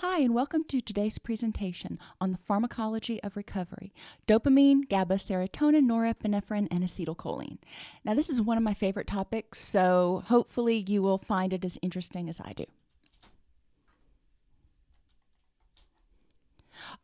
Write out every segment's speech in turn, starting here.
Hi, and welcome to today's presentation on the pharmacology of recovery dopamine, GABA, serotonin, norepinephrine, and acetylcholine. Now, this is one of my favorite topics, so hopefully, you will find it as interesting as I do.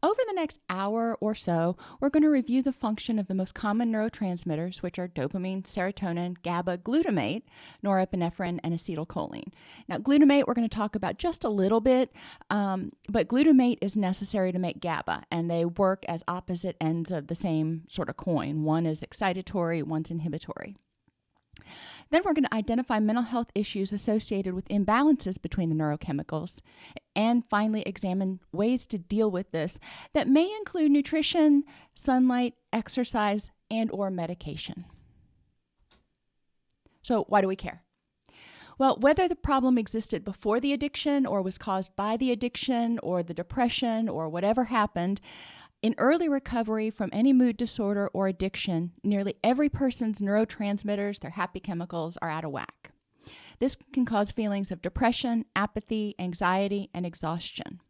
Over the next hour or so, we're going to review the function of the most common neurotransmitters, which are dopamine, serotonin, GABA, glutamate, norepinephrine, and acetylcholine. Now, glutamate we're going to talk about just a little bit, um, but glutamate is necessary to make GABA, and they work as opposite ends of the same sort of coin. One is excitatory, one's inhibitory. Then we're going to identify mental health issues associated with imbalances between the neurochemicals and finally examine ways to deal with this that may include nutrition, sunlight, exercise, and or medication. So, why do we care? Well, whether the problem existed before the addiction or was caused by the addiction or the depression or whatever happened, in early recovery from any mood disorder or addiction, nearly every person's neurotransmitters, their happy chemicals, are out of whack. This can cause feelings of depression, apathy, anxiety, and exhaustion.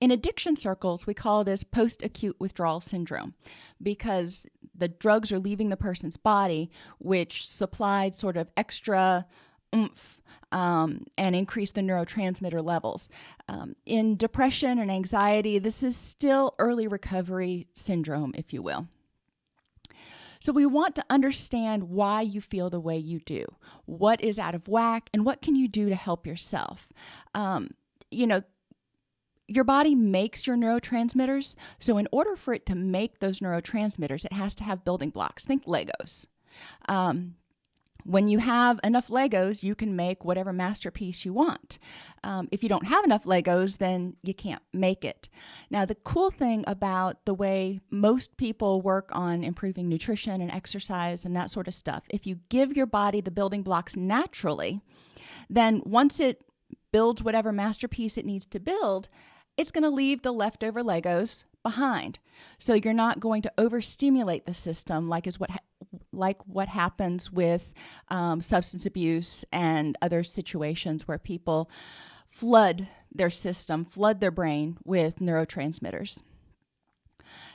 In addiction circles, we call this post acute withdrawal syndrome because the drugs are leaving the person's body, which supplied sort of extra oomph um, and increase the neurotransmitter levels. Um, in depression and anxiety, this is still early recovery syndrome, if you will. So, we want to understand why you feel the way you do, what is out of whack, and what can you do to help yourself. Um, you know, your body makes your neurotransmitters. So, in order for it to make those neurotransmitters, it has to have building blocks. Think Legos. Um, when you have enough Legos, you can make whatever masterpiece you want. Um, if you don't have enough Legos, then you can't make it. Now, the cool thing about the way most people work on improving nutrition and exercise and that sort of stuff, if you give your body the building blocks naturally, then once it builds whatever masterpiece it needs to build, it's going to leave the leftover Legos behind. So you're not going to overstimulate the system like is what like what happens with um, substance abuse and other situations where people flood their system, flood their brain with neurotransmitters.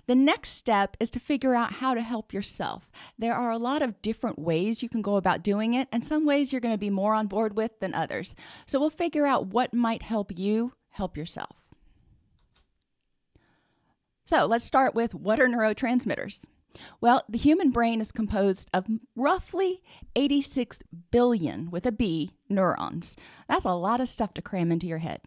The next step is to figure out how to help yourself. There are a lot of different ways you can go about doing it, and some ways you're going to be more on board with than others. So we'll figure out what might help you help yourself. So let's start with what are neurotransmitters? Well, the human brain is composed of roughly 86 billion with a B neurons. That's a lot of stuff to cram into your head.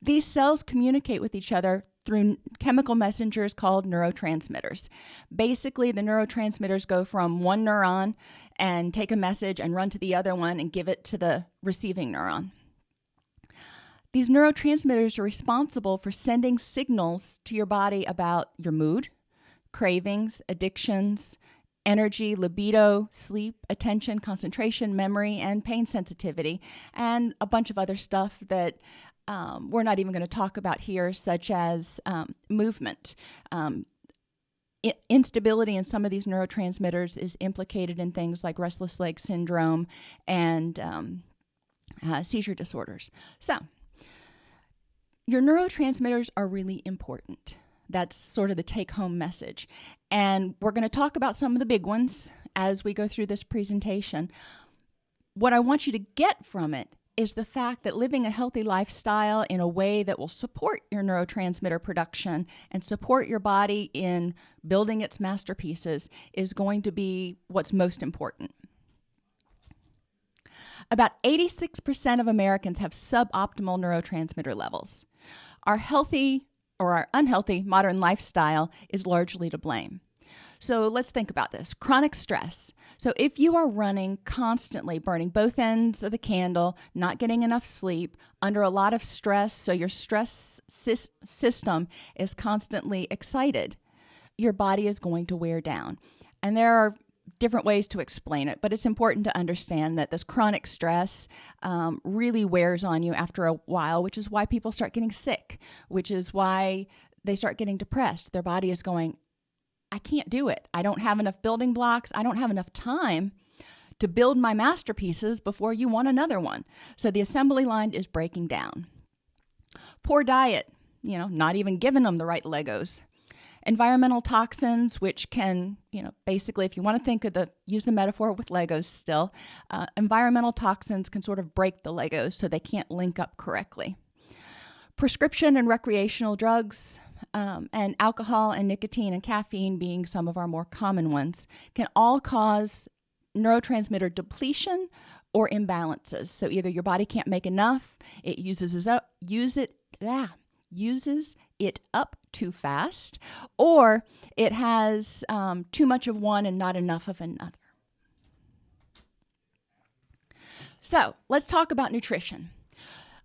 These cells communicate with each other through chemical messengers called neurotransmitters. Basically, the neurotransmitters go from one neuron and take a message and run to the other one and give it to the receiving neuron. These neurotransmitters are responsible for sending signals to your body about your mood, cravings, addictions, energy, libido, sleep, attention, concentration, memory, and pain sensitivity, and a bunch of other stuff that um, we're not even going to talk about here, such as um, movement. Um, instability in some of these neurotransmitters is implicated in things like restless leg syndrome and um, uh, seizure disorders. So, your neurotransmitters are really important. That's sort of the take home message. And we're going to talk about some of the big ones as we go through this presentation. What I want you to get from it is the fact that living a healthy lifestyle in a way that will support your neurotransmitter production and support your body in building its masterpieces is going to be what's most important. About 86% of Americans have suboptimal neurotransmitter levels. Our healthy or our unhealthy modern lifestyle is largely to blame. So let's think about this chronic stress. So, if you are running constantly, burning both ends of the candle, not getting enough sleep, under a lot of stress, so your stress system is constantly excited, your body is going to wear down. And there are different ways to explain it, but it's important to understand that this chronic stress um, really wears on you after a while, which is why people start getting sick, which is why they start getting depressed. Their body is going, I can't do it. I don't have enough building blocks. I don't have enough time to build my masterpieces before you want another one. So the assembly line is breaking down. Poor diet, you know, not even giving them the right Legos. Environmental toxins, which can, you know, basically, if you want to think of the, use the metaphor with Legos still, uh, environmental toxins can sort of break the Legos so they can't link up correctly. Prescription and recreational drugs, um, and alcohol and nicotine and caffeine being some of our more common ones, can all cause neurotransmitter depletion or imbalances. So either your body can't make enough, it uses up, use it, ah, uses it up too fast, or it has um, too much of one and not enough of another. So let's talk about nutrition.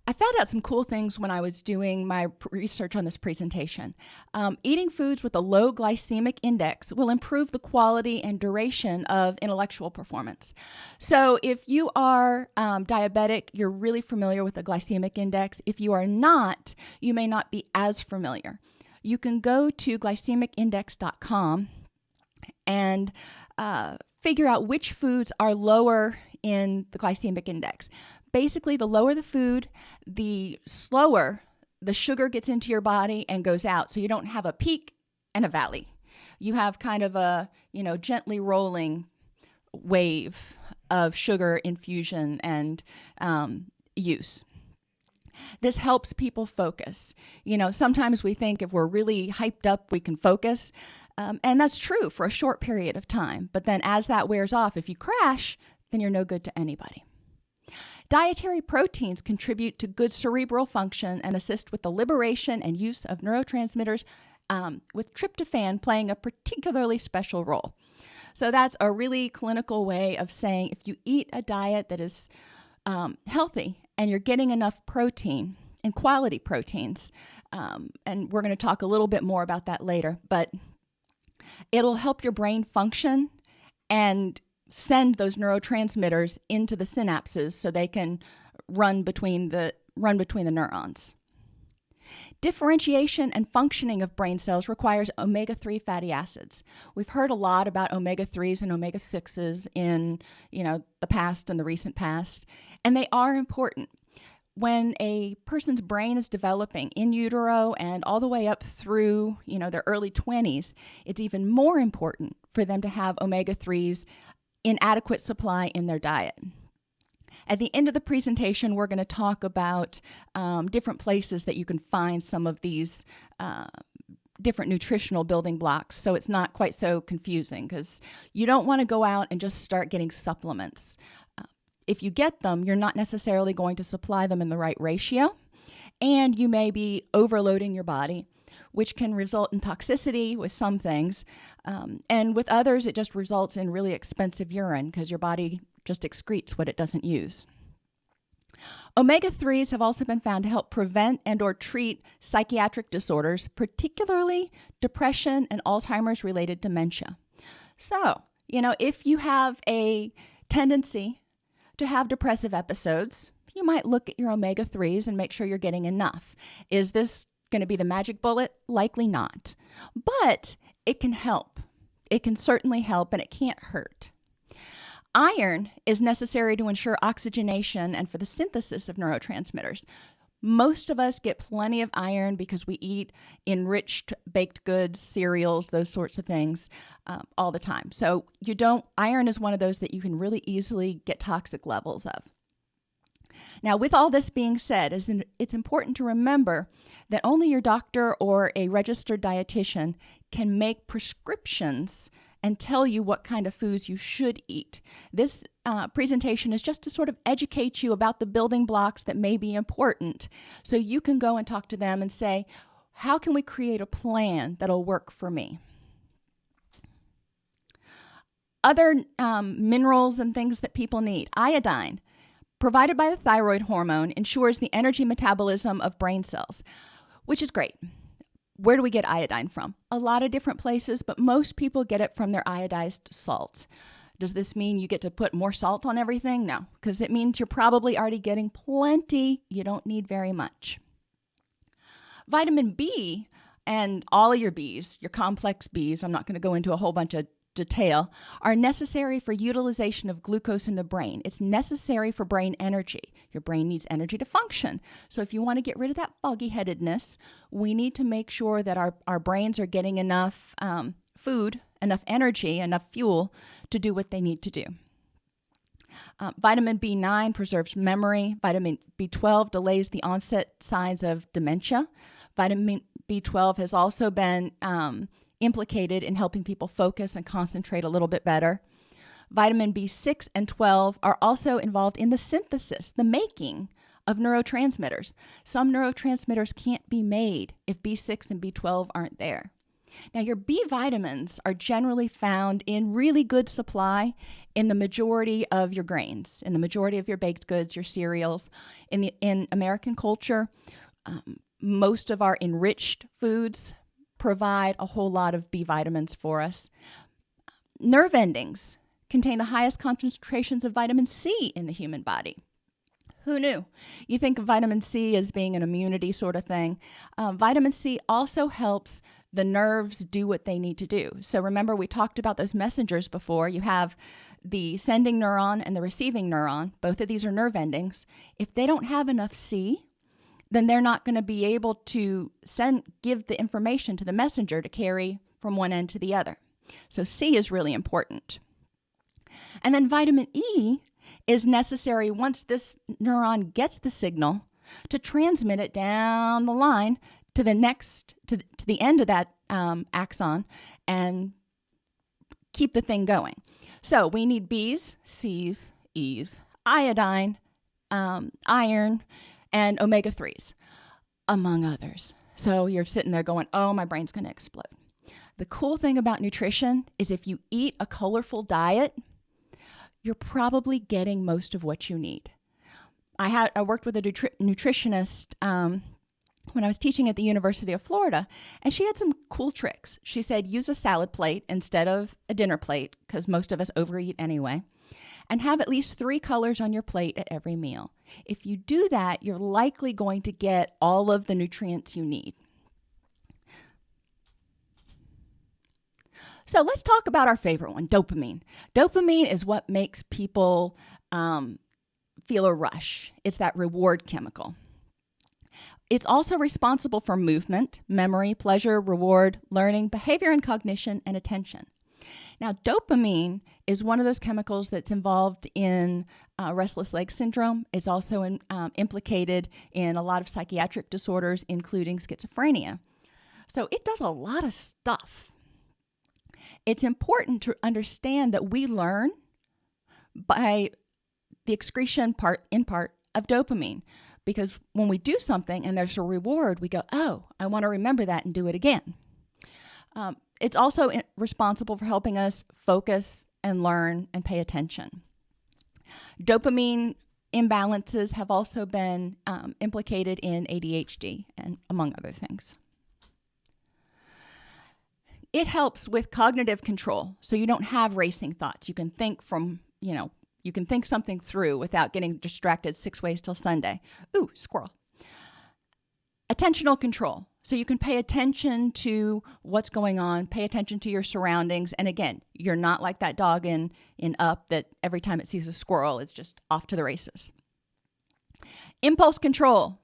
I found out some cool things when I was doing my research on this presentation. Um, eating foods with a low glycemic index will improve the quality and duration of intellectual performance. So, if you are um, diabetic, you're really familiar with the glycemic index. If you are not, you may not be as familiar. You can go to glycemicindex.com and uh, figure out which foods are lower in the glycemic index basically, the lower the food, the slower the sugar gets into your body and goes out. So you don't have a peak and a valley. You have kind of a, you know, gently rolling wave of sugar infusion and um, use. This helps people focus. You know, sometimes we think if we're really hyped up, we can focus. Um, and that's true for a short period of time. But then as that wears off, if you crash, then you're no good to anybody. Dietary proteins contribute to good cerebral function and assist with the liberation and use of neurotransmitters, um, with tryptophan playing a particularly special role. So that's a really clinical way of saying if you eat a diet that is um, healthy and you're getting enough protein and quality proteins, um, and we're going to talk a little bit more about that later, but it'll help your brain function and send those neurotransmitters into the synapses so they can run between the run between the neurons. Differentiation and functioning of brain cells requires omega-3 fatty acids. We've heard a lot about omega-3s and omega-6s in, you know, the past and the recent past, and they are important. When a person's brain is developing in utero and all the way up through, you know, their early 20s, it's even more important for them to have omega-3s in adequate supply in their diet. At the end of the presentation, we're going to talk about um, different places that you can find some of these uh, different nutritional building blocks so it's not quite so confusing because you don't want to go out and just start getting supplements. Uh, if you get them, you're not necessarily going to supply them in the right ratio, and you may be overloading your body which can result in toxicity with some things. Um, and with others, it just results in really expensive urine because your body just excretes what it doesn't use. Omega-3s have also been found to help prevent and or treat psychiatric disorders, particularly depression and Alzheimer's related dementia. So, you know, if you have a tendency to have depressive episodes, you might look at your omega 3s and make sure you're getting enough. Is this going to be the magic bullet? Likely not. But it can help. It can certainly help and it can't hurt. Iron is necessary to ensure oxygenation and for the synthesis of neurotransmitters. Most of us get plenty of iron because we eat enriched baked goods, cereals, those sorts of things um, all the time. So you don't, iron is one of those that you can really easily get toxic levels of. Now, with all this being said, it's important to remember that only your doctor or a registered dietitian can make prescriptions and tell you what kind of foods you should eat. This uh, presentation is just to sort of educate you about the building blocks that may be important so you can go and talk to them and say, how can we create a plan that'll work for me? Other um, minerals and things that people need. Iodine provided by the thyroid hormone ensures the energy metabolism of brain cells, which is great. Where do we get iodine from? A lot of different places, but most people get it from their iodized salt. Does this mean you get to put more salt on everything? No, because it means you're probably already getting plenty. You don't need very much. Vitamin B and all of your Bs, your complex Bs, I'm not going to go into a whole bunch of detail, are necessary for utilization of glucose in the brain. It's necessary for brain energy. Your brain needs energy to function. So if you want to get rid of that foggy headedness, we need to make sure that our, our brains are getting enough um, food, enough energy, enough fuel to do what they need to do. Uh, vitamin B9 preserves memory. Vitamin B12 delays the onset signs of dementia. Vitamin B12 has also been um, implicated in helping people focus and concentrate a little bit better. Vitamin B6 and 12 are also involved in the synthesis, the making of neurotransmitters. Some neurotransmitters can't be made if B6 and B12 aren't there. Now, your B vitamins are generally found in really good supply in the majority of your grains, in the majority of your baked goods, your cereals. In, the, in American culture, um, most of our enriched foods provide a whole lot of B vitamins for us. Nerve endings contain the highest concentrations of vitamin C in the human body. Who knew? You think of vitamin C as being an immunity sort of thing. Um, vitamin C also helps the nerves do what they need to do. So remember, we talked about those messengers before. You have the sending neuron and the receiving neuron. Both of these are nerve endings. If they don't have enough C, then they're not going to be able to send give the information to the messenger to carry from one end to the other. So C is really important. And then vitamin E is necessary once this neuron gets the signal to transmit it down the line to the next to, to the end of that um, axon and keep the thing going. So we need B's, C's, E's, iodine, um, iron, and omega 3s, among others. So you're sitting there going, oh, my brain's going to explode. The cool thing about nutrition is if you eat a colorful diet, you're probably getting most of what you need. I had I worked with a nutri- nutritionist um, when I was teaching at the University of Florida, and she had some cool tricks. She said use a salad plate instead of a dinner plate because most of us overeat anyway and have at least three colors on your plate at every meal. If you do that, you're likely going to get all of the nutrients you need. So let's talk about our favorite one dopamine. Dopamine is what makes people um, feel a rush, it's that reward chemical. It's also responsible for movement, memory, pleasure, reward, learning, behavior and cognition, and attention. Now, dopamine is one of those chemicals that's involved in uh, restless leg syndrome. It's also in, um, implicated in a lot of psychiatric disorders, including schizophrenia. So it does a lot of stuff. It's important to understand that we learn by the excretion part, in part, of dopamine. Because when we do something and there's a reward, we go, oh, I want to remember that and do it again. Um, it's also responsible for helping us focus and learn and pay attention. Dopamine imbalances have also been um, implicated in ADHD and among other things. It helps with cognitive control, so you don't have racing thoughts. You can think from, you know, you can think something through without getting distracted six ways till Sunday. Ooh, squirrel. Attentional control. So you can pay attention to what's going on, pay attention to your surroundings. And again, you're not like that dog in, in Up that every time it sees a squirrel, it's just off to the races. Impulse control.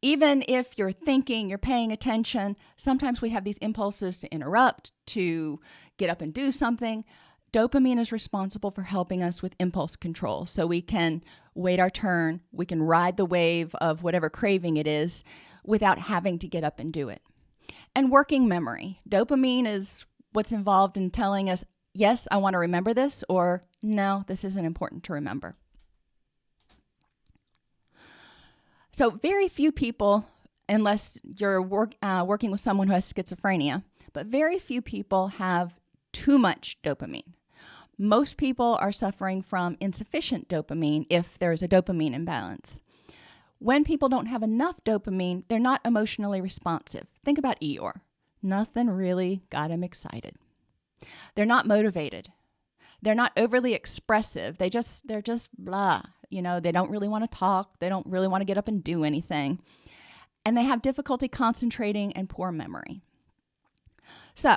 Even if you're thinking, you're paying attention, sometimes we have these impulses to interrupt, to get up and do something. Dopamine is responsible for helping us with impulse control. So we can wait our turn, we can ride the wave of whatever craving it is without having to get up and do it. And working memory. Dopamine is what's involved in telling us, yes, I want to remember this, or no, this isn't important to remember. So, very few people, unless you're work, uh, working with someone who has schizophrenia, but very few people have too much dopamine. Most people are suffering from insufficient dopamine if there is a dopamine imbalance. When people don't have enough dopamine, they're not emotionally responsive. Think about Eeyore. Nothing really got him excited. They're not motivated. They're not overly expressive. They just they're just blah. You know, they don't really want to talk. They don't really want to get up and do anything. And they have difficulty concentrating and poor memory. So,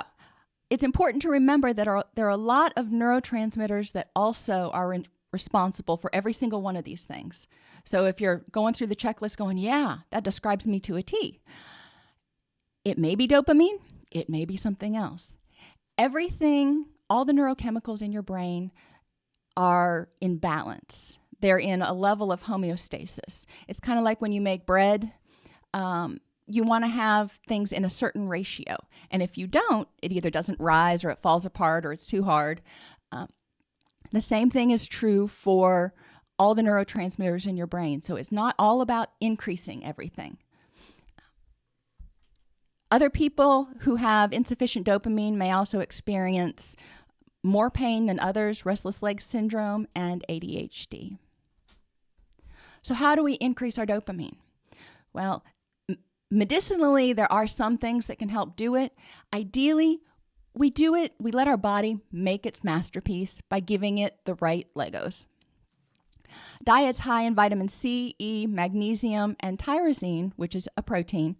it's important to remember that are, there are a lot of neurotransmitters that also are in, responsible for every single one of these things. So if you're going through the checklist going, yeah, that describes me to a T, it may be dopamine, it may be something else. Everything, all the neurochemicals in your brain are in balance. They're in a level of homeostasis. It's kind of like when you make bread. Um, you want to have things in a certain ratio. And if you don't, it either doesn't rise or it falls apart or it's too hard. Um, the same thing is true for all the neurotransmitters in your brain. So it's not all about increasing everything. Other people who have insufficient dopamine may also experience more pain than others, restless leg syndrome, and ADHD. So, how do we increase our dopamine? Well, medicinally, there are some things that can help do it. Ideally, we do it, we let our body make its masterpiece by giving it the right Legos. Diets high in vitamin C, E, magnesium, and tyrosine, which is a protein,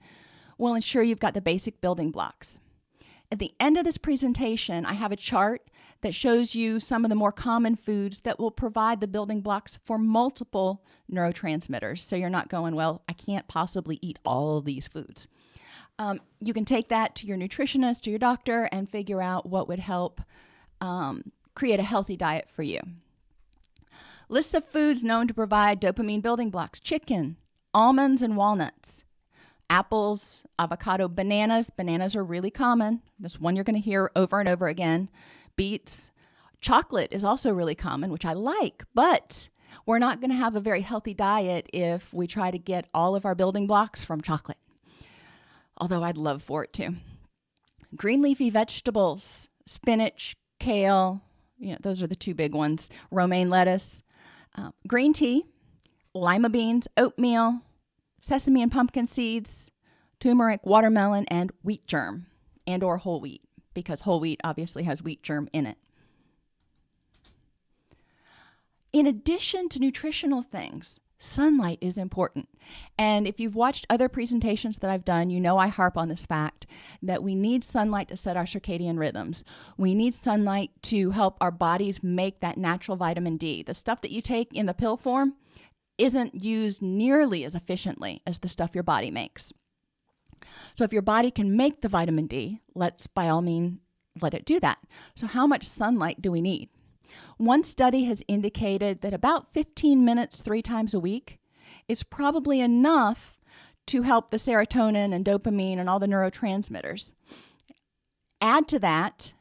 will ensure you've got the basic building blocks. At the end of this presentation, I have a chart that shows you some of the more common foods that will provide the building blocks for multiple neurotransmitters. So you're not going, well, I can't possibly eat all of these foods. Um, you can take that to your nutritionist or your doctor and figure out what would help um, create a healthy diet for you. Lists of foods known to provide dopamine building blocks chicken, almonds, and walnuts apples, avocado, bananas. Bananas are really common. This one you're going to hear over and over again. Beets. Chocolate is also really common, which I like, but we're not going to have a very healthy diet if we try to get all of our building blocks from chocolate. Although I'd love for it to. Green leafy vegetables, spinach, kale, you know, those are the two big ones. Romaine lettuce, uh, green tea, lima beans, oatmeal, sesame and pumpkin seeds, turmeric, watermelon, and wheat germ and or whole wheat because whole wheat obviously has wheat germ in it. In addition to nutritional things, sunlight is important. And if you've watched other presentations that I've done, you know I harp on this fact that we need sunlight to set our circadian rhythms. We need sunlight to help our bodies make that natural vitamin D. The stuff that you take in the pill form isn't used nearly as efficiently as the stuff your body makes. So if your body can make the vitamin D, let's by all means let it do that. So how much sunlight do we need? One study has indicated that about 15 minutes three times a week is probably enough to help the serotonin and dopamine and all the neurotransmitters. Add to that,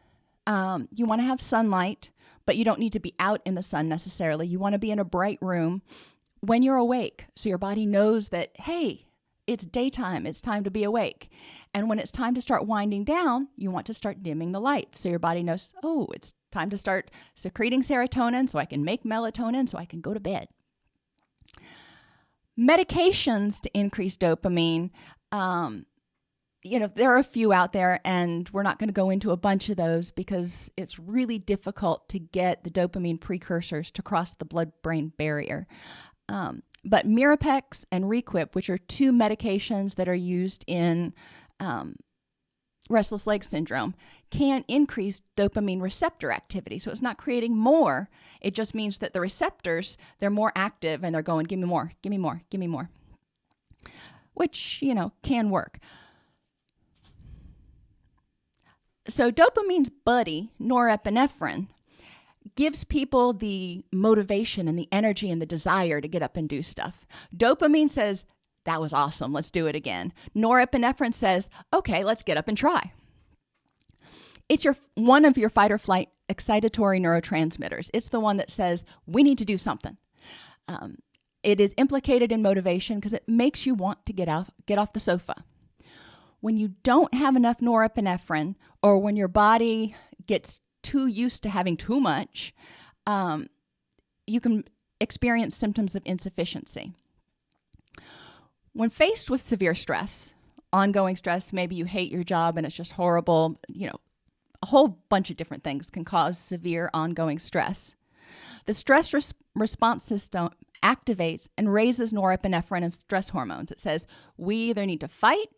um, you want to have sunlight, but you don't need to be out in the sun necessarily. You want to be in a bright room when you're awake so your body knows that, hey, it's daytime, it's time to be awake. And when it's time to start winding down, you want to start dimming the light so your body knows, oh, it's time to start secreting serotonin so I can make melatonin so I can go to bed. Medications to increase dopamine. Um, you know, there are a few out there, and we're not going to go into a bunch of those because it's really difficult to get the dopamine precursors to cross the blood brain barrier. Um, but Mirapex and Requip, which are two medications that are used in um, restless leg syndrome, can increase dopamine receptor activity. So it's not creating more. It just means that the receptors, they're more active and they're going, give me more, give me more, give me more, which, you know, can work. So dopamine's buddy, norepinephrine, gives people the motivation and the energy and the desire to get up and do stuff. Dopamine says, that was awesome, let's do it again. Norepinephrine says, okay, let's get up and try. It's your one of your fight or flight excitatory neurotransmitters. It's the one that says, we need to do something. Um, it is implicated in motivation because it makes you want to get off, get off the sofa. When you don't have enough norepinephrine, or when your body gets too used to having too much, um, you can experience symptoms of insufficiency. When faced with severe stress, ongoing stress, maybe you hate your job and it's just horrible, you know, a whole bunch of different things can cause severe ongoing stress. The stress res response system activates and raises norepinephrine and stress hormones. It says, we either need to fight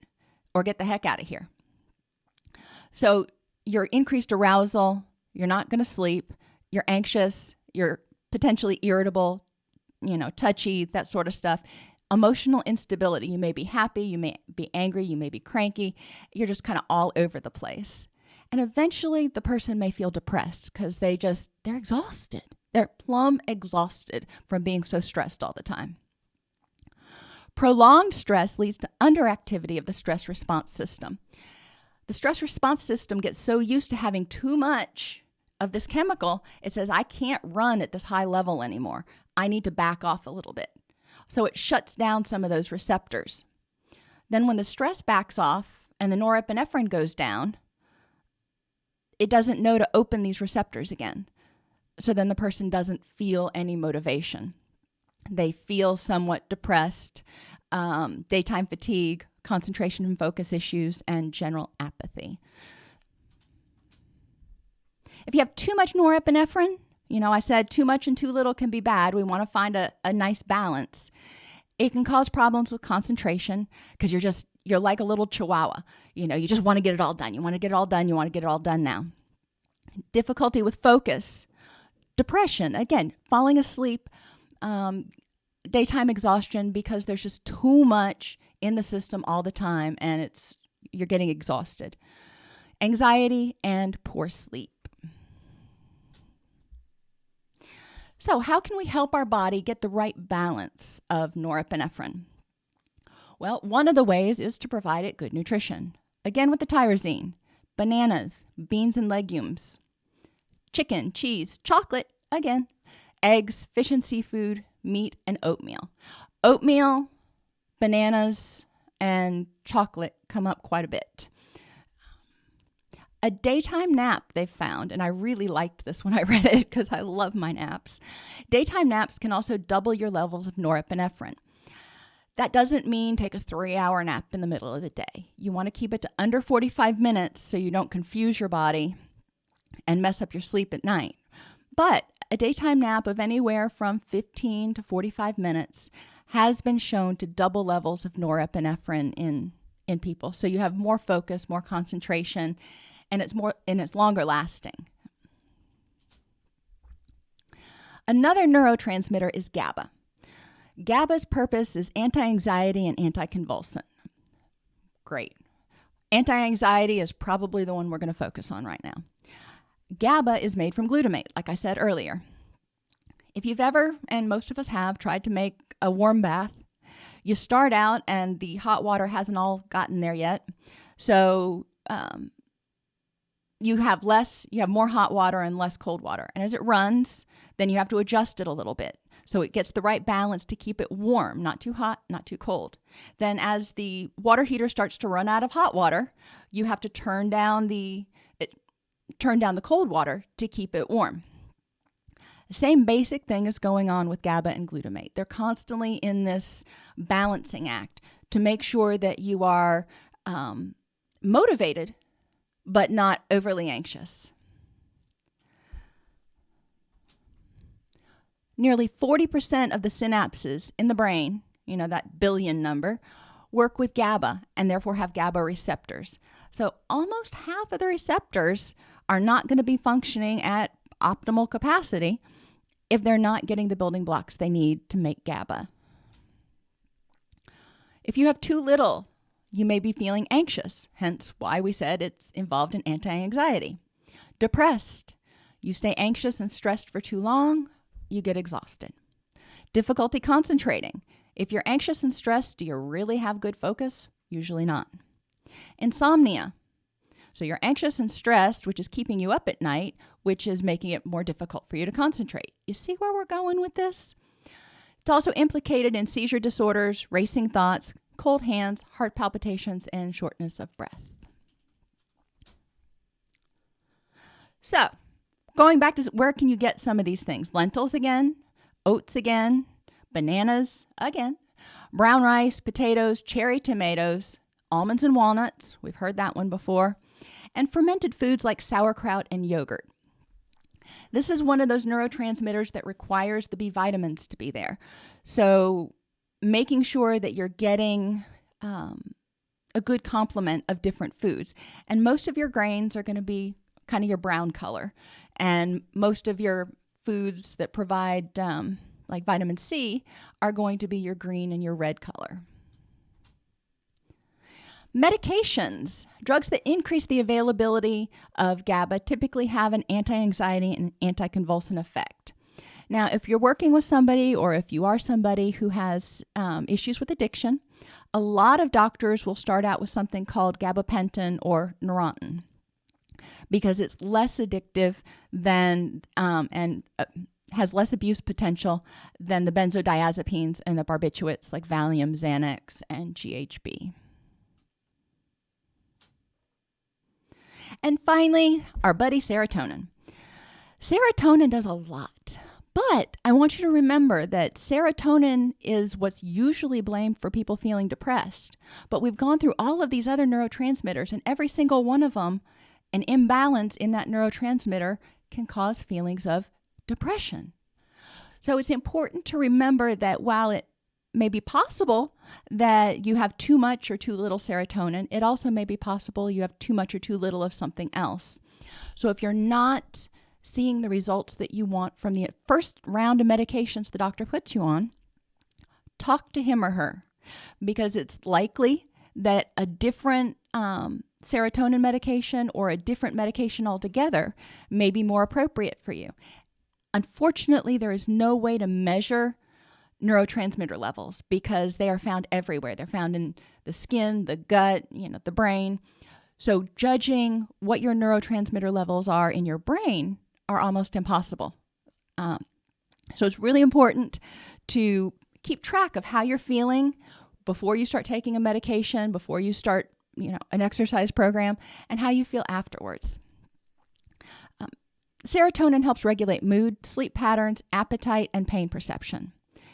or get the heck out of here. So your increased arousal, you're not going to sleep, you're anxious, you're potentially irritable, you know, touchy, that sort of stuff. Emotional instability. You may be happy, you may be angry, you may be cranky. You're just kind of all over the place. And eventually the person may feel depressed because they just, they're exhausted. They're plumb exhausted from being so stressed all the time. Prolonged stress leads to underactivity of the stress response system. The stress response system gets so used to having too much of this chemical, it says, I can't run at this high level anymore. I need to back off a little bit. So it shuts down some of those receptors. Then, when the stress backs off and the norepinephrine goes down, it doesn't know to open these receptors again. So then the person doesn't feel any motivation. They feel somewhat depressed, um, daytime fatigue, concentration and focus issues, and general apathy. If you have too much norepinephrine, you know, I said too much and too little can be bad. We want to find a, a nice balance. It can cause problems with concentration because you're just, you're like a little chihuahua. You know, you just want to get it all done. You want to get it all done. You want to get it all done now. Difficulty with focus, depression, again, falling asleep, um, daytime exhaustion because there's just too much in the system all the time and it's you're getting exhausted. Anxiety and poor sleep. So, how can we help our body get the right balance of norepinephrine? Well, one of the ways is to provide it good nutrition. Again, with the tyrosine, bananas, beans and legumes, chicken, cheese, chocolate, again, eggs, fish and seafood, meat, and oatmeal. Oatmeal, bananas, and chocolate come up quite a bit. A daytime nap they've found, and I really liked this when I read it because I love my naps. Daytime naps can also double your levels of norepinephrine. That doesn't mean take a three hour nap in the middle of the day. You want to keep it to under 45 minutes so you don't confuse your body and mess up your sleep at night. But a daytime nap of anywhere from 15 to 45 minutes has been shown to double levels of norepinephrine in, in people. So you have more focus, more concentration, and it's more and it's longer lasting. Another neurotransmitter is GABA. GABA's purpose is anti-anxiety and anticonvulsant. Great. Anti-anxiety is probably the one we're going to focus on right now. GABA is made from glutamate, like I said earlier. If you've ever, and most of us have, tried to make a warm bath, you start out and the hot water hasn't all gotten there yet. So um, you have less, you have more hot water and less cold water. And as it runs, then you have to adjust it a little bit. So it gets the right balance to keep it warm, not too hot, not too cold. Then as the water heater starts to run out of hot water, you have to turn down the it, turn down the cold water to keep it warm. The same basic thing is going on with GABA and glutamate. They're constantly in this balancing act to make sure that you are um, motivated but not overly anxious. Nearly 40% of the synapses in the brain, you know, that billion number, work with GABA and therefore have GABA receptors. So almost half of the receptors are not going to be functioning at optimal capacity if they're not getting the building blocks they need to make GABA. If you have too little you may be feeling anxious, hence why we said it's involved in anti anxiety. Depressed. You stay anxious and stressed for too long, you get exhausted. Difficulty concentrating. If you're anxious and stressed, do you really have good focus? Usually not. Insomnia. So you're anxious and stressed, which is keeping you up at night, which is making it more difficult for you to concentrate. You see where we're going with this? It's also implicated in seizure disorders, racing thoughts, cold hands, heart palpitations, and shortness of breath. So, going back to where can you get some of these things? Lentils again, oats again, bananas again, brown rice, potatoes, cherry tomatoes, almonds and walnuts. We've heard that one before. And fermented foods like sauerkraut and yogurt. This is one of those neurotransmitters that requires the B vitamins to be there. So, making sure that you're getting um, a good complement of different foods. And most of your grains are going to be kind of your brown color. And most of your foods that provide, um, like vitamin C, are going to be your green and your red color. Medications, drugs that increase the availability of GABA, typically have an anti anxiety and anticonvulsant effect. Now, if you're working with somebody or if you are somebody who has um, issues with addiction, a lot of doctors will start out with something called gabapentin or Neurontin because it's less addictive than um, and uh, has less abuse potential than the benzodiazepines and the barbiturates like Valium, Xanax, and GHB. And finally, our buddy serotonin. Serotonin does a lot. But I want you to remember that serotonin is what's usually blamed for people feeling depressed. But we've gone through all of these other neurotransmitters, and every single one of them, an imbalance in that neurotransmitter can cause feelings of depression. So it's important to remember that while it may be possible that you have too much or too little serotonin, it also may be possible you have too much or too little of something else. So if you're not seeing the results that you want from the first round of medications the doctor puts you on, talk to him or her because it's likely that a different um, serotonin medication or a different medication altogether may be more appropriate for you. Unfortunately, there is no way to measure neurotransmitter levels because they are found everywhere. They're found in the skin, the gut, you know, the brain. So judging what your neurotransmitter levels are in your brain are almost impossible. Um, so it's really important to keep track of how you're feeling before you start taking a medication, before you start, you know, an exercise program, and how you feel afterwards. Um, serotonin helps regulate mood, sleep patterns, appetite, and pain perception.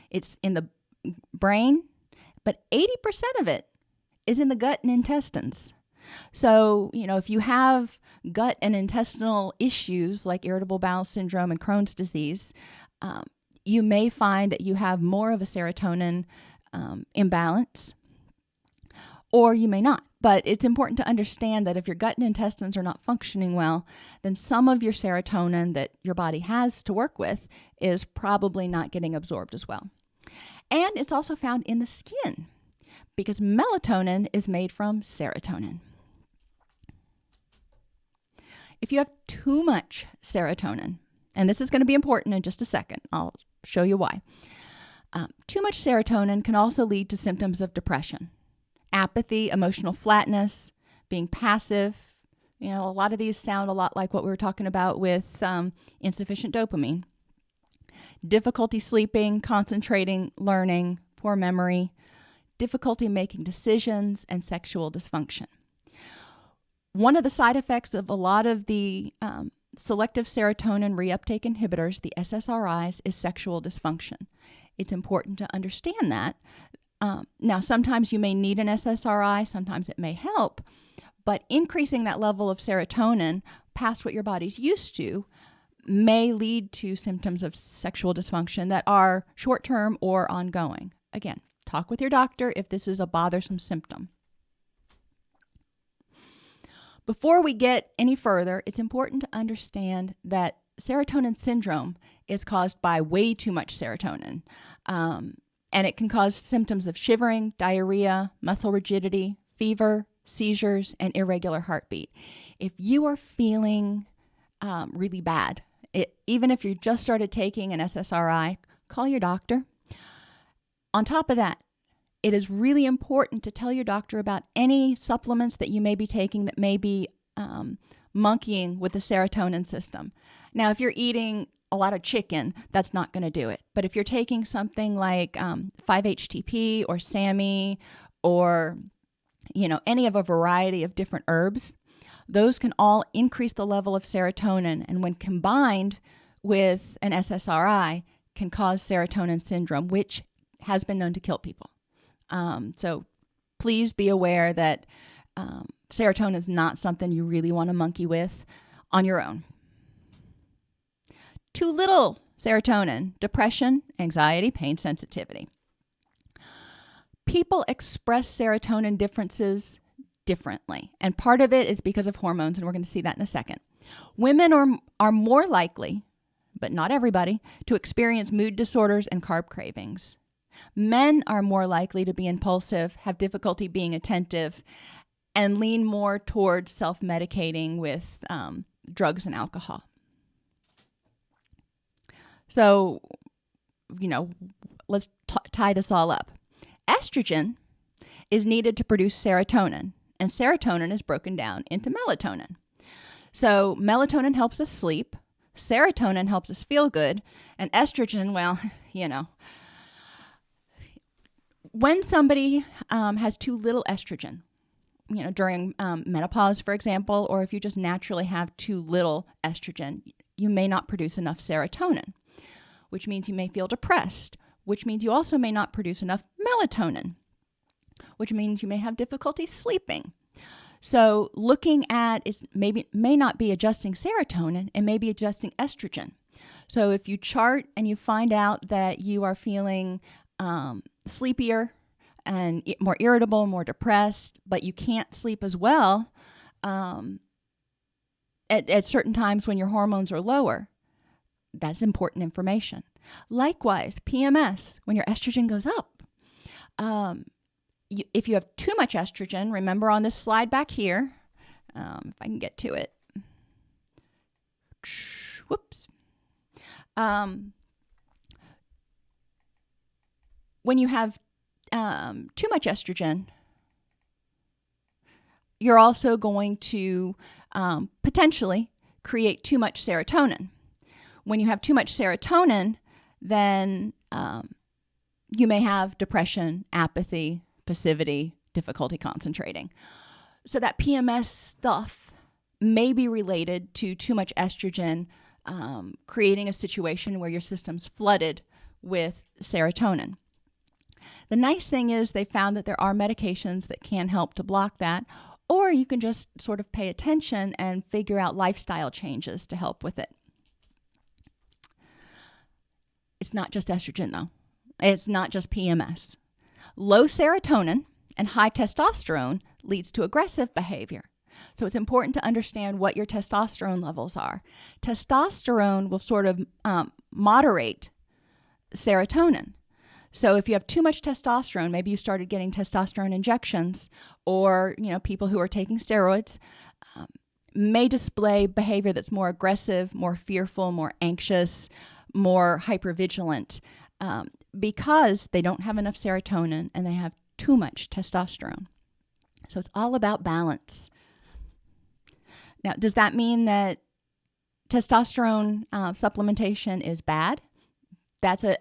It's in the brain, but 80% of it is in the gut and intestines. So, you know, if you have gut and intestinal issues like irritable bowel syndrome and Crohn's disease, um, you may find that you have more of a serotonin um, imbalance, or you may not. But it's important to understand that if your gut and intestines are not functioning well, then some of your serotonin that your body has to work with is probably not getting absorbed as well. And it's also found in the skin because melatonin is made from serotonin. If you have too much serotonin, and this is going to be important in just a second, I'll show you why. Um, too much serotonin can also lead to symptoms of depression, apathy, emotional flatness, being passive. You know, a lot of these sound a lot like what we were talking about with um, insufficient dopamine. Difficulty sleeping, concentrating, learning, poor memory, difficulty making decisions, and sexual dysfunction. One of the side effects of a lot of the um, selective serotonin reuptake inhibitors, the SSRIs, is sexual dysfunction. It's important to understand that. Um, now, sometimes you may need an SSRI, sometimes it may help, but increasing that level of serotonin past what your body's used to may lead to symptoms of sexual dysfunction that are short term or ongoing. Again, talk with your doctor if this is a bothersome symptom. Before we get any further, it's important to understand that serotonin syndrome is caused by way too much serotonin. Um, and it can cause symptoms of shivering, diarrhea, muscle rigidity, fever, seizures, and irregular heartbeat. If you are feeling um, really bad, it, even if you just started taking an SSRI, call your doctor. On top of that, it is really important to tell your doctor about any supplements that you may be taking that may be um, monkeying with the serotonin system. Now, if you're eating a lot of chicken, that's not going to do it. But if you're taking something like um, 5-HTP or SAMe or you know any of a variety of different herbs, those can all increase the level of serotonin, and when combined with an SSRI, can cause serotonin syndrome, which has been known to kill people. Um, so please be aware that um, serotonin is not something you really want to monkey with on your own. Too little serotonin, depression, anxiety, pain sensitivity. People express serotonin differences differently. And part of it is because of hormones, and we're going to see that in a second. Women are, are more likely, but not everybody, to experience mood disorders and carb cravings. Men are more likely to be impulsive, have difficulty being attentive, and lean more towards self medicating with um, drugs and alcohol. So, you know, let's tie this all up. Estrogen is needed to produce serotonin, and serotonin is broken down into melatonin. So, melatonin helps us sleep, serotonin helps us feel good, and estrogen, well, you know. When somebody um, has too little estrogen, you know, during um, menopause, for example, or if you just naturally have too little estrogen, you may not produce enough serotonin, which means you may feel depressed, which means you also may not produce enough melatonin, which means you may have difficulty sleeping. So, looking at is maybe may not be adjusting serotonin, and maybe adjusting estrogen. So, if you chart and you find out that you are feeling um, sleepier and more irritable, more depressed, but you can't sleep as well um, at, at certain times when your hormones are lower, that's important information. Likewise, PMS, when your estrogen goes up. Um, you, if you have too much estrogen, remember on this slide back here, um, if I can get to it. Whoops. Um, when you have um, too much estrogen, you're also going to um, potentially create too much serotonin. When you have too much serotonin, then um, you may have depression, apathy, passivity, difficulty concentrating. So that PMS stuff may be related to too much estrogen, um, creating a situation where your system's flooded with serotonin. The nice thing is they found that there are medications that can help to block that, or you can just sort of pay attention and figure out lifestyle changes to help with it. It's not just estrogen, though. It's not just PMS. Low serotonin and high testosterone leads to aggressive behavior. So it's important to understand what your testosterone levels are. Testosterone will sort of um, moderate serotonin. So if you have too much testosterone, maybe you started getting testosterone injections, or you know people who are taking steroids um, may display behavior that's more aggressive, more fearful, more anxious, more hypervigilant um, because they don't have enough serotonin and they have too much testosterone. So it's all about balance. Now, does that mean that testosterone uh, supplementation is bad? That's a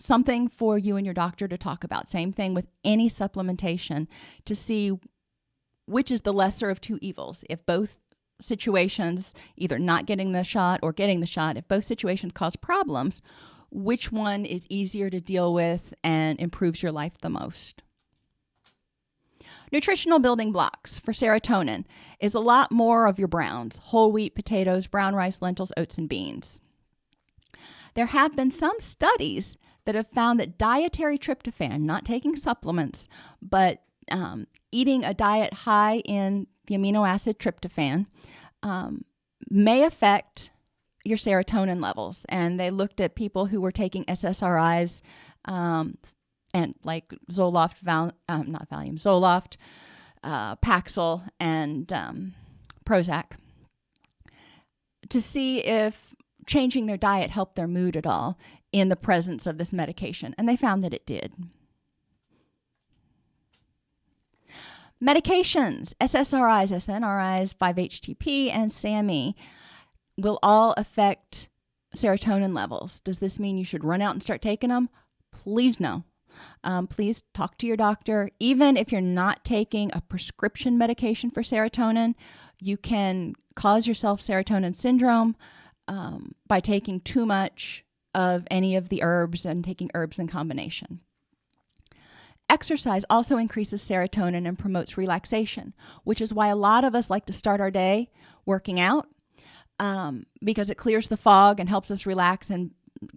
something for you and your doctor to talk about. Same thing with any supplementation to see which is the lesser of two evils. If both situations, either not getting the shot or getting the shot, if both situations cause problems, which one is easier to deal with and improves your life the most? Nutritional building blocks for serotonin is a lot more of your browns whole wheat, potatoes, brown rice, lentils, oats, and beans. There have been some studies that have found that dietary tryptophan, not taking supplements, but um, eating a diet high in the amino acid tryptophan, um, may affect your serotonin levels. And they looked at people who were taking SSRIs um, and like Zoloft, Val- um, not Valium, Zoloft, uh, Paxil, and um, Prozac to see if changing their diet helped their mood at all in the presence of this medication. And they found that it did. Medications, SSRIs, SNRIs, 5-HTP, and SAMe will all affect serotonin levels. Does this mean you should run out and start taking them? Please no. Um, please talk to your doctor. Even if you're not taking a prescription medication for serotonin, you can cause yourself serotonin syndrome um, by taking too much of any of the herbs and taking herbs in combination. Exercise also increases serotonin and promotes relaxation, which is why a lot of us like to start our day working out um, because it clears the fog and helps us relax and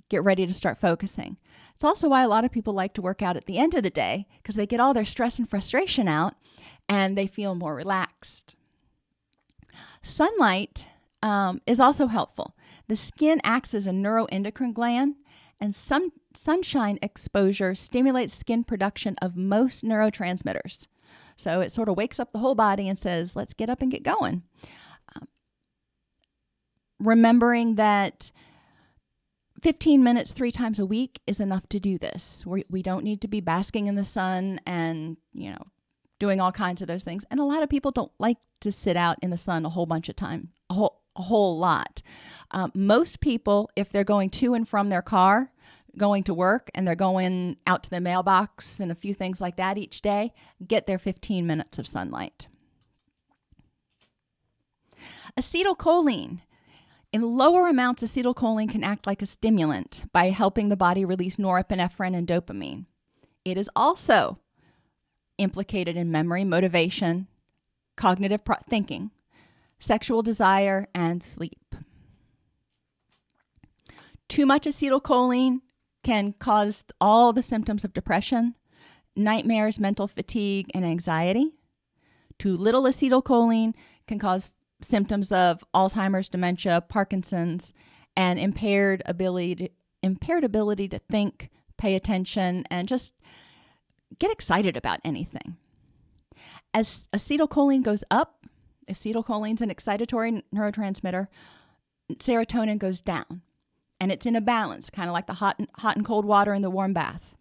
get ready to start focusing. It's also why a lot of people like to work out at the end of the day because they get all their stress and frustration out and they feel more relaxed. Sunlight um, is also helpful. The skin acts as a neuroendocrine gland, and sun, sunshine exposure stimulates skin production of most neurotransmitters. So it sort of wakes up the whole body and says, let's get up and get going. Um, remembering that 15 minutes three times a week is enough to do this. we we do not need to be basking in the sun and, you know, doing all kinds of those things. And a lot of people don't like to sit out in the sun a whole bunch of time, a whole, a whole lot. Um, most people, if they're going to and from their car, going to work, and they're going out to the mailbox and a few things like that each day, get their 15 minutes of sunlight. Acetylcholine. In lower amounts, acetylcholine can act like a stimulant by helping the body release norepinephrine and dopamine. It is also implicated in memory, motivation, cognitive thinking, sexual desire, and sleep. Too much acetylcholine can cause all the symptoms of depression, nightmares, mental fatigue, and anxiety. Too little acetylcholine can cause symptoms of Alzheimer's, dementia, Parkinson's, and impaired ability to, impaired ability to think, pay attention, and just get excited about anything. As acetylcholine goes up, acetylcholine's an excitatory neurotransmitter, serotonin goes down. And it's in a balance, kind of like the hot and, hot and cold water in the warm bath.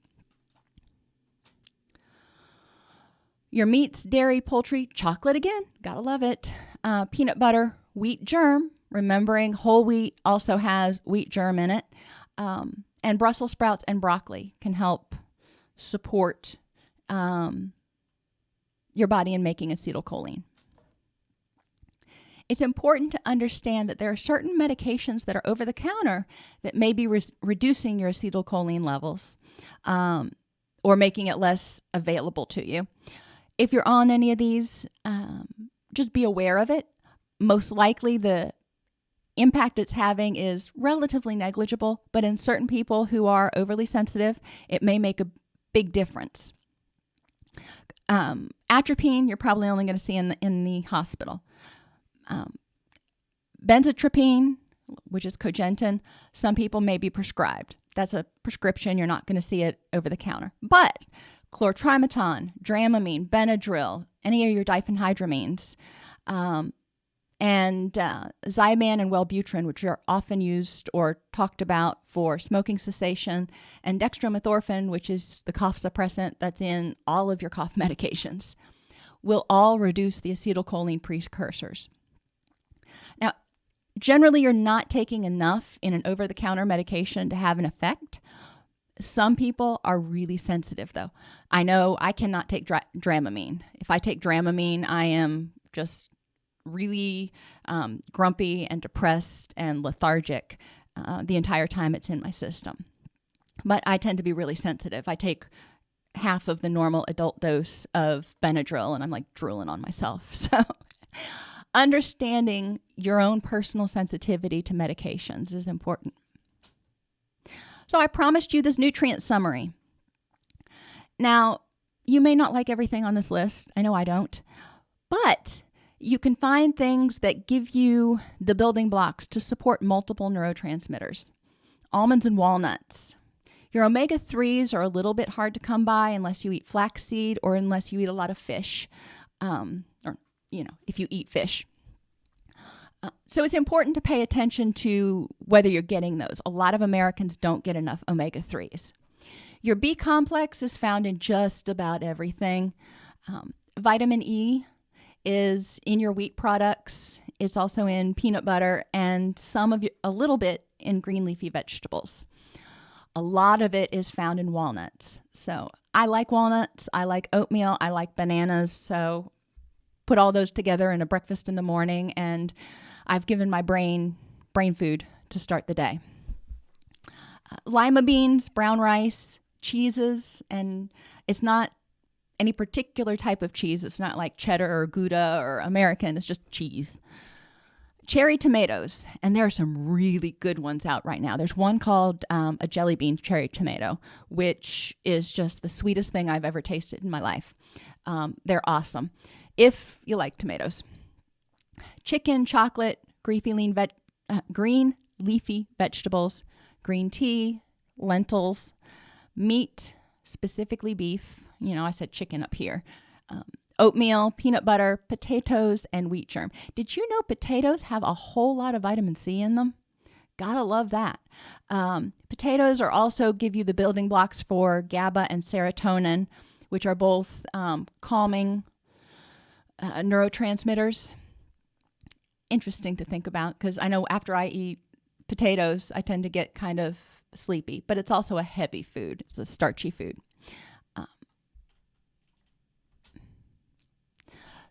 Your meats, dairy, poultry, chocolate again, gotta love it. Uh, peanut butter, wheat germ, remembering whole wheat also has wheat germ in it. Um, and Brussels sprouts and broccoli can help support um, your body in making acetylcholine. It's important to understand that there are certain medications that are over the counter that may be re reducing your acetylcholine levels um, or making it less available to you. If you're on any of these, um, just be aware of it. Most likely, the impact it's having is relatively negligible, but in certain people who are overly sensitive, it may make a big difference. Um, atropine, you're probably only going to see in the, in the hospital. Um, which is cogentin, some people may be prescribed. That's a prescription. You're not going to see it over the counter. But chlortrimeton, dramamine, Benadryl, any of your diphenhydramines, um, and uh, Zyban and Wellbutrin, which are often used or talked about for smoking cessation, and dextromethorphan, which is the cough suppressant that's in all of your cough medications, will all reduce the acetylcholine precursors. Generally, you're not taking enough in an over the counter medication to have an effect. Some people are really sensitive, though. I know I cannot take dra Dramamine. If I take Dramamine, I am just really um, grumpy and depressed and lethargic uh, the entire time it's in my system. But I tend to be really sensitive. I take half of the normal adult dose of Benadryl and I'm like drooling on myself. So, understanding your own personal sensitivity to medications is important. So, I promised you this nutrient summary. Now, you may not like everything on this list. I know I don't. But you can find things that give you the building blocks to support multiple neurotransmitters. Almonds and walnuts. Your omega 3s are a little bit hard to come by unless you eat flaxseed or unless you eat a lot of fish, um, you know, if you eat fish. Uh, so it's important to pay attention to whether you're getting those. A lot of Americans don't get enough omega 3s. Your B complex is found in just about everything. Um, vitamin E is in your wheat products. It's also in peanut butter and some of your, a little bit in green leafy vegetables. A lot of it is found in walnuts. So I like walnuts. I like oatmeal. I like bananas. So put all those together in a breakfast in the morning, and I've given my brain brain food to start the day. Uh, lima beans, brown rice, cheeses, and it's not any particular type of cheese. It's not like cheddar or Gouda or American, it's just cheese. cherry tomatoes, and there are some really good ones out right now. There's one called um, a jelly bean cherry tomato, which is just the sweetest thing I've ever tasted in my life. Um, they're awesome if you like tomatoes. Chicken, chocolate, green lean ve- uh, green leafy vegetables, green tea, lentils, meat, specifically beef. You know, I said chicken up here. Um, oatmeal, peanut butter, potatoes, and wheat germ. Did you know potatoes have a whole lot of vitamin C in them? Gotta love that. Um, potatoes are also give you the building blocks for GABA and serotonin, which are both um, calming uh, neurotransmitters. Interesting to think about because I know after I eat potatoes, I tend to get kind of sleepy, but it's also a heavy food. It's a starchy food. Um,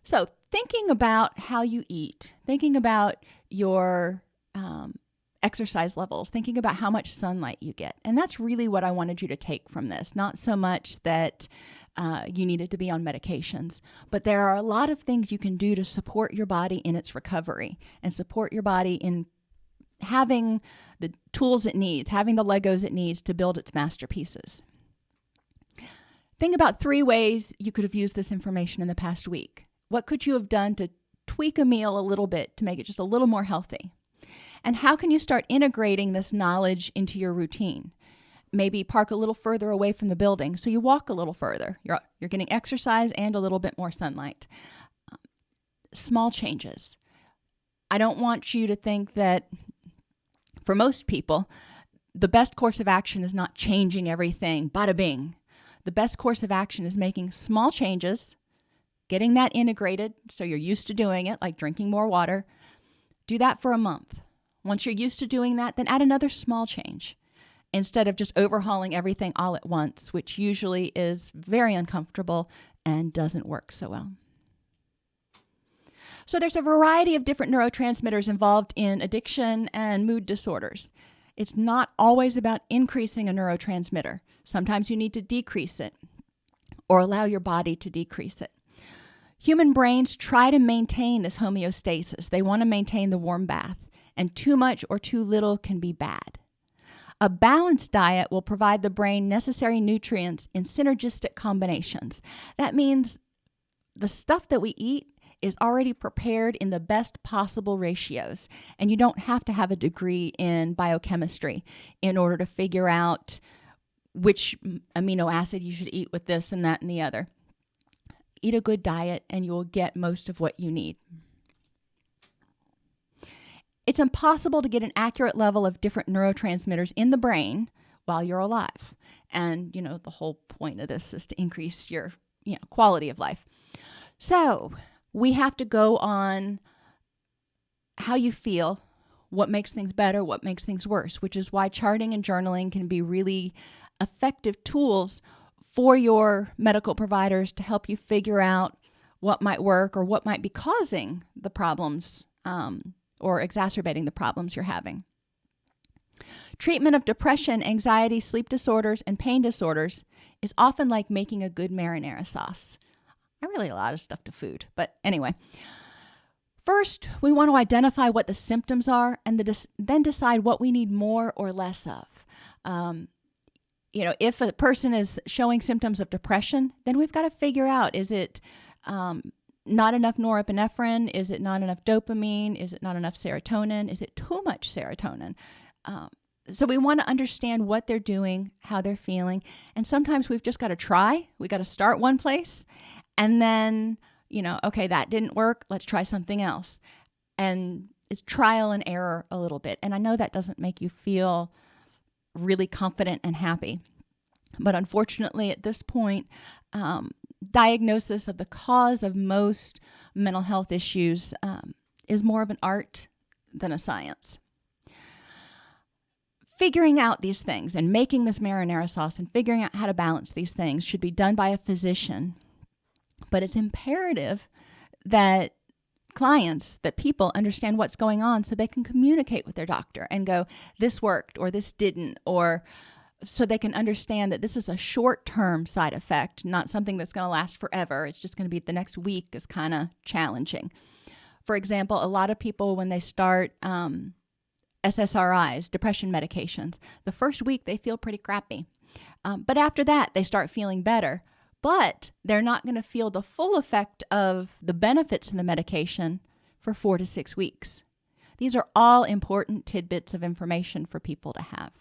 so, thinking about how you eat, thinking about your um, exercise levels, thinking about how much sunlight you get. And that's really what I wanted you to take from this. Not so much that uh, you needed to be on medications, but there are a lot of things you can do to support your body in its recovery and support your body in having the tools it needs, having the Legos it needs to build its masterpieces. Think about three ways you could have used this information in the past week. What could you have done to tweak a meal a little bit to make it just a little more healthy? And how can you start integrating this knowledge into your routine? Maybe park a little further away from the building so you walk a little further. You're, you're getting exercise and a little bit more sunlight. Um, small changes. I don't want you to think that for most people, the best course of action is not changing everything, bada bing. The best course of action is making small changes, getting that integrated so you're used to doing it, like drinking more water. Do that for a month. Once you're used to doing that, then add another small change instead of just overhauling everything all at once, which usually is very uncomfortable and doesn't work so well. So there's a variety of different neurotransmitters involved in addiction and mood disorders. It's not always about increasing a neurotransmitter. Sometimes you need to decrease it or allow your body to decrease it. Human brains try to maintain this homeostasis. They want to maintain the warm bath, and too much or too little can be bad. A balanced diet will provide the brain necessary nutrients in synergistic combinations. That means the stuff that we eat is already prepared in the best possible ratios. And you don't have to have a degree in biochemistry in order to figure out which amino acid you should eat with this and that and the other. Eat a good diet and you will get most of what you need. It's impossible to get an accurate level of different neurotransmitters in the brain while you're alive. And, you know, the whole point of this is to increase your, you know, quality of life. So, we have to go on how you feel, what makes things better, what makes things worse, which is why charting and journaling can be really effective tools for your medical providers to help you figure out what might work or what might be causing the problems um, or exacerbating the problems you're having. Treatment of depression, anxiety, sleep disorders, and pain disorders is often like making a good marinara sauce. I really a lot of stuff to food. But anyway, first we want to identify what the symptoms are and the then decide what we need more or less of. Um, you know, if a person is showing symptoms of depression, then we've got to figure out is it um, not enough norepinephrine? Is it not enough dopamine? Is it not enough serotonin? Is it too much serotonin? Um, so we want to understand what they're doing, how they're feeling, and sometimes we've just got to try. We got to start one place and then, you know, okay, that didn't work. Let's try something else. And it's trial and error a little bit. And I know that doesn't make you feel really confident and happy. But unfortunately, at this point, um, diagnosis of the cause of most mental health issues um, is more of an art than a science. Figuring out these things and making this marinara sauce and figuring out how to balance these things should be done by a physician but it's imperative that clients, that people understand what's going on so they can communicate with their doctor and go, this worked or this didn't, or so they can understand that this is a short term side effect, not something that's going to last forever. It's just going to be the next week is kind of challenging. For example, a lot of people, when they start um, SSRIs, depression medications, the first week they feel pretty crappy. Um, but after that, they start feeling better. But they're not going to feel the full effect of the benefits of the medication for four to six weeks. These are all important tidbits of information for people to have.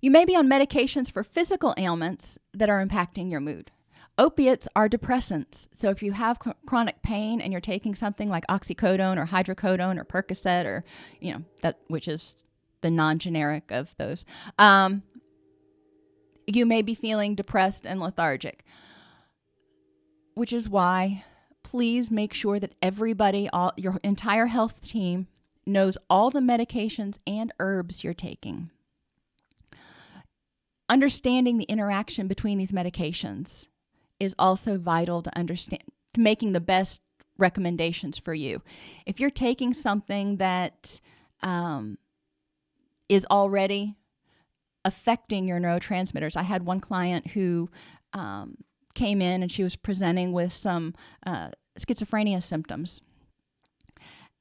You may be on medications for physical ailments that are impacting your mood. Opiates are depressants. So if you have chronic pain and you're taking something like oxycodone or hydrocodone or Percocet or, you know, that which is the non-generic of those, um, you may be feeling depressed and lethargic. Which is why please make sure that everybody, all your entire health team knows all the medications and herbs you're taking understanding the interaction between these medications is also vital to understand to making the best recommendations for you. If you're taking something that um, is already affecting your neurotransmitters, I had one client who um, came in and she was presenting with some uh, schizophrenia symptoms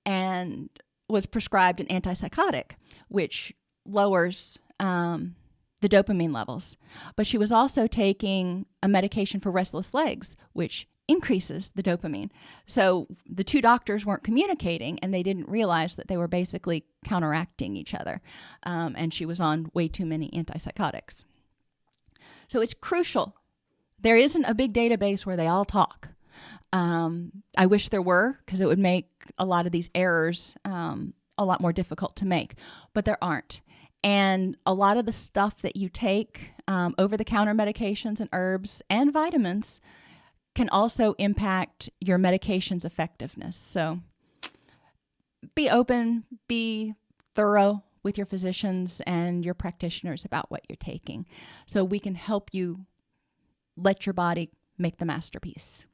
and was prescribed an antipsychotic, which lowers um, the dopamine levels. But she was also taking a medication for restless legs, which increases the dopamine. So the two doctors weren't communicating and they didn't realize that they were basically counteracting each other. Um, and she was on way too many antipsychotics. So it's crucial. There isn't a big database where they all talk. Um, I wish there were because it would make a lot of these errors um, a lot more difficult to make, but there aren't. And a lot of the stuff that you take, um, over the counter medications and herbs and vitamins, can also impact your medication's effectiveness. So be open, be thorough with your physicians and your practitioners about what you're taking so we can help you let your body make the masterpiece.